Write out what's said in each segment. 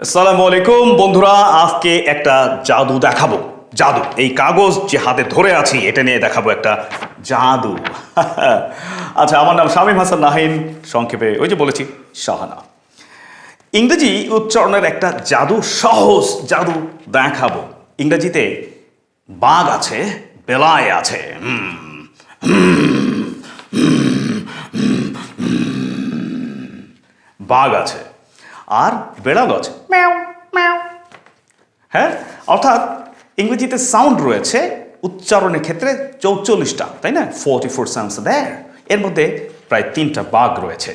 আসসালামু আলাইকুম বন্ধুরা আজকে একটা জাদু দেখাবো জাদু এই কাগজ যে হাতে ধরে আছি এটা নিয়ে দেখাবো একটা জাদু আচ্ছা আমার নাম শামীম হাসান নাহিন সংক্ষেপে ওই যে বলেছি শাহানা ইংরেজি উচ্চারণের একটা জাদু সহজ জাদু দেখাবো ইংরেজিতে বাঘ আছে বেলায় আছে বাঘ আছে আর আছে ম্যাও ম্যাও হ্যাঁ অর্থাৎ ইংরেজিতে সাউন্ড রয়েছে উচ্চারণের ক্ষেত্রে চৌচল্লিশটা তাই না? ফোর্টি ফোর সাউন্ডস দেয় এর মধ্যে প্রায় তিনটা বাঘ রয়েছে।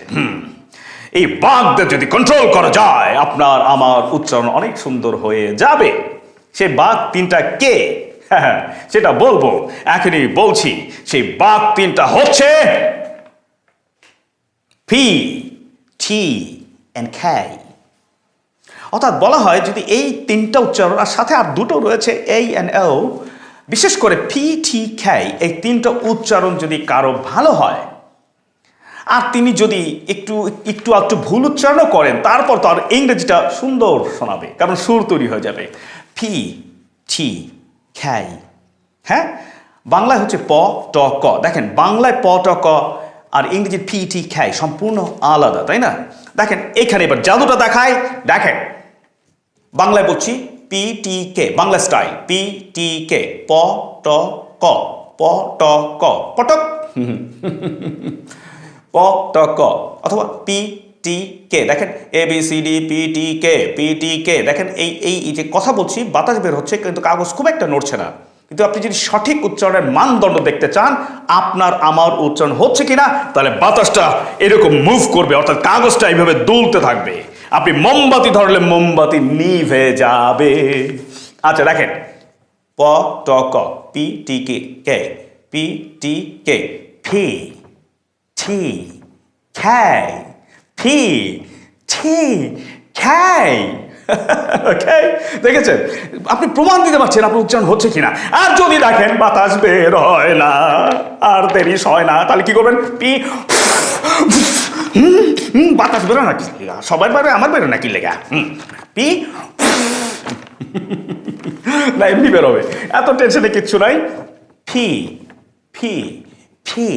এই বাঘদের যদি কন্ট্রোল করা যায় আপনার আমার উচ্চারণ অনেক সুন্দর হয়ে যাবে। সে বাঘ তিনটা কে? হ্যাঁ সেটা বলব। এখনই বলছি সেই বাঘ তিনটা হচ্ছে পি টি অ্যান্ড খ্যাই অর্থাৎ বলা হয় যদি এই তিনটা উচ্চারণ আর সাথে আর দুটো রয়েছে এই অ্যান্ড ও বিশেষ করে পি ঠি খ্যাই এই তিনটা উচ্চারণ যদি কারও ভালো হয়, আর তিনি যদি একটু একটু একটু ভুল উচ্চারণও করেন, তারপর তার ইংরেজিটা সুন্দর শোনাবে, কারণ সুর তৈরি হয়ে যাবে। ফি টি খ্যাই হ্যাঁ? বাংলায় হচ্ছে প, ট, ক। দেখেন, বাংলায় প, ট, ক আর ইংরেজির ফি টি খ্যাই সম্পূর্ণ আলাদা, তাই না? দেখেন, এখানে এবার জাদুটা দেখায় দেখেন বাংলায় বলছি P T K Bangla style P T K প, ট, ক, প, ট, ক, পটক। প, ট, ক, অথবা পি টি কে দেখেন A B C D P T K P T K দেখেন এই এই যে কথা বলছি, বাতাস বের হচ্ছে, কিন্তু কাগজ খুব একটা নড়ছে না। কিন্তু আপনি যদি সঠিক উচ্চারণের মানদণ্ড দেখতে চান, আপনার, আমার উচ্চারণ হচ্ছে কিনা, তাহলে বাতাসটা এরকম মুভ করবে, অর্থাৎ কাগজটা এইভাবে দুলতে থাকবে। আপনি মোমবাতি ধরলে মোমবাতি নিভে যাবে। আচ্ছা দেখেন। প, ট, ক, পি, টি, কে কে, পি, টি, কে, ফি টি খাই, ফি টি খাই। দেখেছেন? আপনি প্রমাণ দিতে পারছেন আপনার উচ্চারণ হচ্ছে কিনা। আর যদি দেখেন বাতাস বের হয় না, আর দেরি হয় না, তাহলে কি করবেন? পি হুম, বাতাস বেরো নাকি? সবার বেরোয় আমার বেরো না কি লেগা? হুম, পি? না এমনি বেরোবে। এত টেনশনে কিচ্ছু নাই। ফি ফি ফি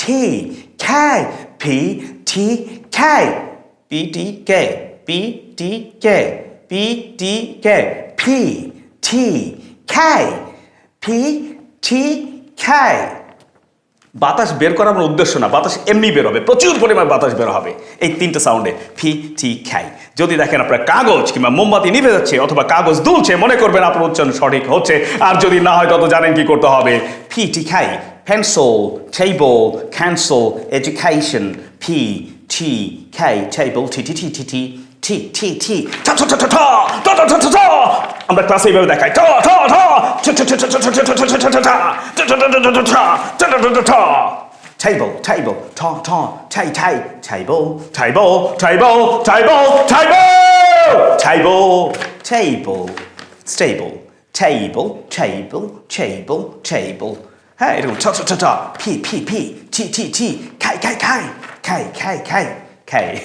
টি খাই ফি টি খাই P T K P T K P T K ফি টি খাই ফি টি খাই বাতাস বের করা আমার উদ্দেশ্য না বাতাস এমনি বের হবে প্রচুর পরিমাণ বাতাস বের হবে এই তিনটে সাউন্ডে ফি টি খাই যদি দেখেন আপনার কাগজ কিংবা মোমবাতি নিভে যাচ্ছে অথবা কাগজ দুলছে মনে করবেন আপনার উচ্চারণ সঠিক হচ্ছে আর যদি না হয় তত জানেন কি করতে হবে ফি টি খাই pencil table cancel education p t k table t t t t ta ta ta ta ta ta ta ta ta ta আমরা ক্লাসে এইভাবে দেখাই টা Table, table, ta ta, ta ta, table, table, table, table, table, table, table, stable, table, table, table, table. Hey, ta ta ta ta, p p p, t t t, kai kai kai, kai kai kai. খাই।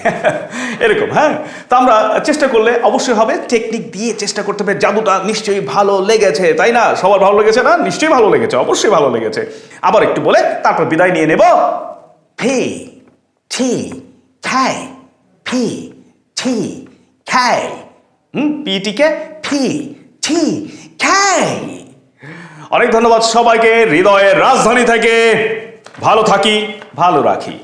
এরকম হ্যাঁ? তো আমরা চেষ্টা করলে অবশ্যই হবে technique দিয়ে চেষ্টা করতে হবে। জাদুটা নিশ্চয়ই ভালো লেগেছে, তাই না? সবার ভালো লেগেছে না? নিশ্চয়ই ভালো লেগেছে, অবশ্যই ভালো লেগেছে। আবার একটু বলে, তারপর বিদায় নিয়ে নেব। ফি, ছি, খাই, ফি, ছি, খাই। হুম? পিটিকে ফি, ছি, খাই। অনেক ধন্যবাদ সবাইকে, হৃদয়ের রাজধানী থেকে। ভালো থাকি, ভালো রাখি।